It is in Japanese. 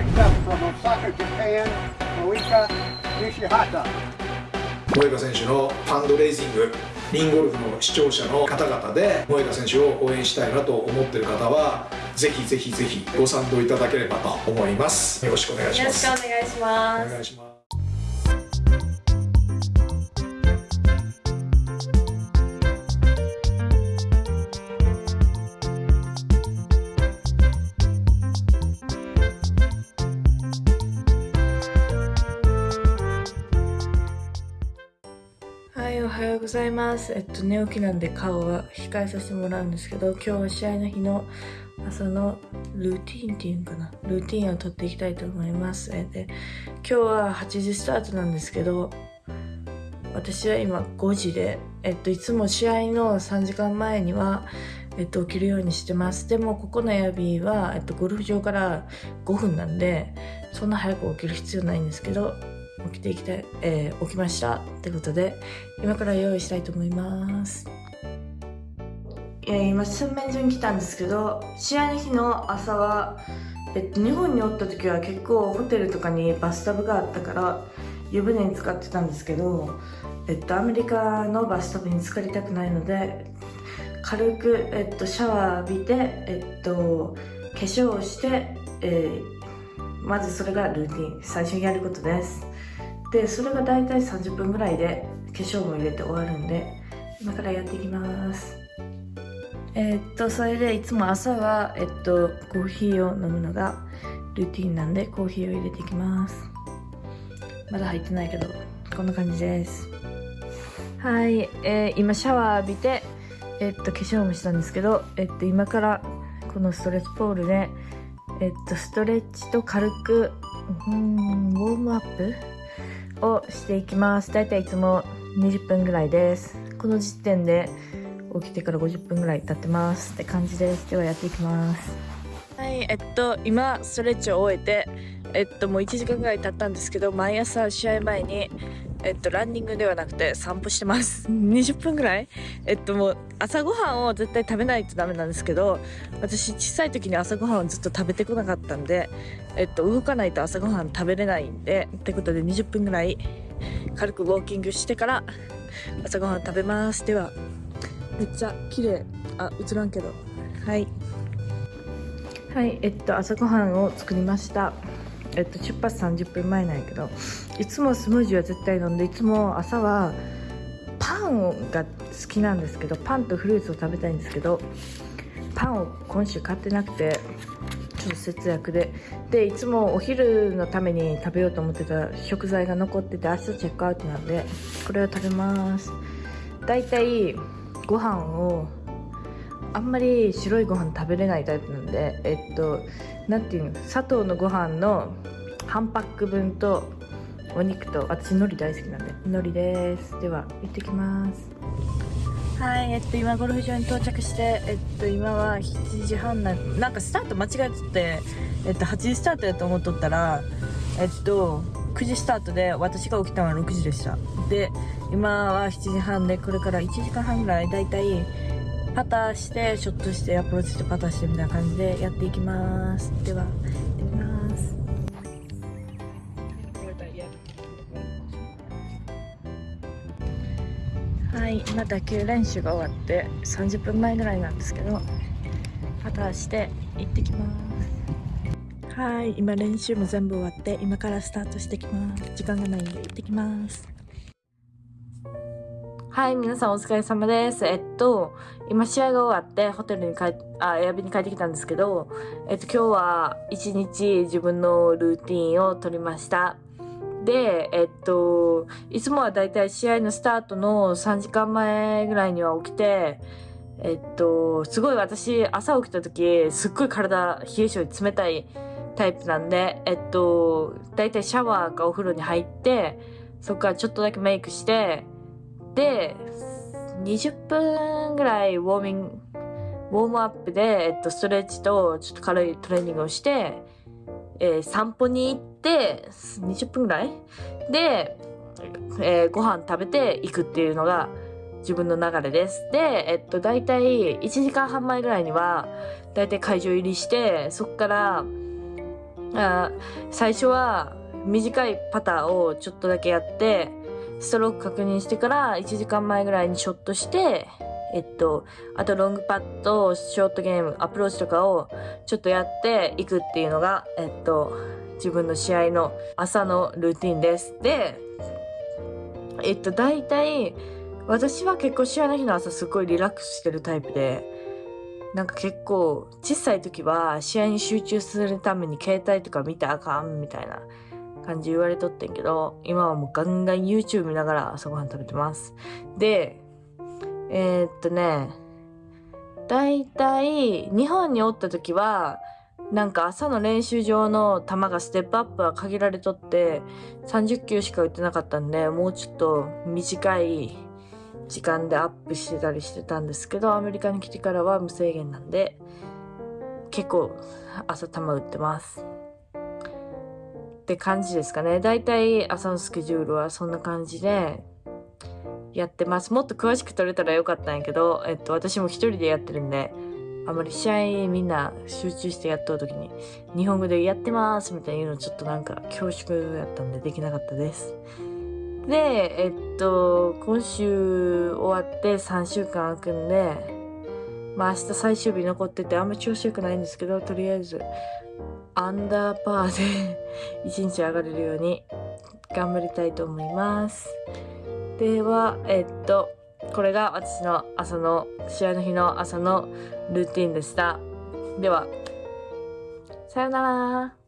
Next up from Osaka, Japan, Moika Nishihata. 萌歌選手のファンドレイジングリンゴルフの視聴者の方々で萌歌選手を応援したいなと思っている方はぜひぜひぜひご賛同いただければと思います。よろしくお願いしよろしますくお願いします。お願いしますございます。えっと、寝起きなんで顔は控えさせてもらうんですけど、今日は試合の日の朝のルーティンっていうのかなルーティンを取っていきたいと思います。えで、今日は8時スタートなんですけど、私は今5時で、えっと、いつも試合の3時間前には、えっと、起きるようにしてます。でも、ここのエアビーは、えっと、ゴルフ場から5分なんで、そんな早く起きる必要ないんですけど、起きてきたい、えー起きましたってことで今から用意したいと思います。いや今洗面所に来たんですけど試合の日の朝は、えっと、日本におった時は結構ホテルとかにバスタブがあったから湯船に使ってたんですけど、えっと、アメリカのバスタブに浸かりたくないので軽く、えっと、シャワー浴びて、えっと、化粧をして、えーまずそれがルーティン最初にやることです。でそれが大体30分ぐらいで化粧も入れて終わるんで今からやっていきます。えーっとそれでいつも朝はえっとコーヒーを飲むのがルーティンなんでコーヒーを入れていきます。まだ入ってないけどこんな感じです。はい、えー今シャワー浴びてえっと化粧もしたんですけどえっと今からこのストレッチポールでえっとストレッチと軽くうーんウォームアップをしていきます。だいたいいつも20分ぐらいです。この時点で起きてから50分ぐらい経ってます。って感じです。ではやっていきます。はいえっと今ストレッチを終えてえっともう1時間ぐらい経ったんですけど毎朝試合前にえっとランニングではなくて散歩してます。20分ぐらい？えっともう朝ごはんを絶対食べないとダメなんですけど私小さい時に朝ごはんをずっと食べてこなかったんでえっと、動かないと朝ごはん食べれないんでってことで20分ぐらい軽くウォーキングしてから朝ごはん食べます。ではめっちゃ綺麗。あ映らんけど。はい。はいえっと朝ごはんを作りました。えっと出発30分前なんやけどいつもスムージーは絶対飲んでいつも朝はパンが好きなんですけどパンとフルーツを食べたいんですけどパンを今週買ってなくてちょっと節約で。でいつもお昼のために食べようと思ってた食材が残ってて明日チェックアウトなんでこれを食べます。だいたいご飯をあんまり白いご飯食べれないタイプなんでえっとなんていうの砂糖のご飯の半パック分とお肉と私海苔大好きなんで海苔ですでは行ってきますはい、えっと、今ゴルフ場に到着して、えっと、今は7時半な、なんかスタート間違えとって、えっと、8時スタートやと思っとったら、えっと、9時スタートで、私が起きたのは6時でした。で、今は7時半で、これから1時間半ぐらい、だいたい、パターして、ショットして、アプローチして、パターしてみたいな感じでやっていきます。では、やってみます。はい、今打球練習が終わって30分前ぐらいなんですけどパターして行ってきますはい今練習も全部終わって今からスタートしてきます時間がないんで行ってきますはい皆さんお疲れ様です。えっと今試合が終わってホテルに帰っあエアビに帰ってきたんですけどえっと今日は一日自分のルーティンを取りました。で、えっと、いつもはだいたい試合のスタートの3時間前ぐらいには起きて、えっと、すごい私、朝起きた時、すっごい体、冷え性で冷たいタイプなんで、えっと、だいたいシャワーかお風呂に入って、そこからちょっとだけメイクして、で、20分ぐらいウォーミング、ウォームアップで、えっと、ストレッチとちょっと軽いトレーニングをして、えー散歩に行って、20分ぐらい？で、えーご飯食べて行くっていうのが自分の流れです。で、えっと、だいたい1時間半前ぐらいには、だいたい会場入りして、そっから、あ最初は短いパターをちょっとだけやってストローク確認してから1時間前ぐらいにショットしてえっとあとロングパットショートゲームアプローチとかをちょっとやっていくっていうのがえっと自分の試合の朝のルーティンです。でえっと大体私は結構試合の日の朝すごいリラックスしてるタイプでなんか結構小さい時は試合に集中するために携帯とか見たらあかんみたいな感じ言われとってんけど今はもうガンガン YouTube 見ながら朝ごはん食べてます。でえー、っとね大体日本におった時はなんか朝の練習場の球がステップアップは限られとって30球しか打ってなかったんでもうちょっと短い時間でアップしてたりしてたんですけどアメリカに来てからは無制限なんで結構朝球打ってます。って感じですかね。だいたい朝のスケジュールはそんな感じでやってます。もっと詳しく撮れたらよかったんやけど、えっと、私も一人でやってるんであまり試合みんな集中してやっとる時に日本語でやってますみたいなのちょっとなんか恐縮やったんでできなかったです。でえっと今週終わって3週間空くんでまあ明日最終日残っててあんま調子良くないんですけどとりあえずアンダーパーで 一日上がれるように頑張りたいと思います。ではえっとこれが私の朝の試合の日の朝のルーティンでした。ではさよなら。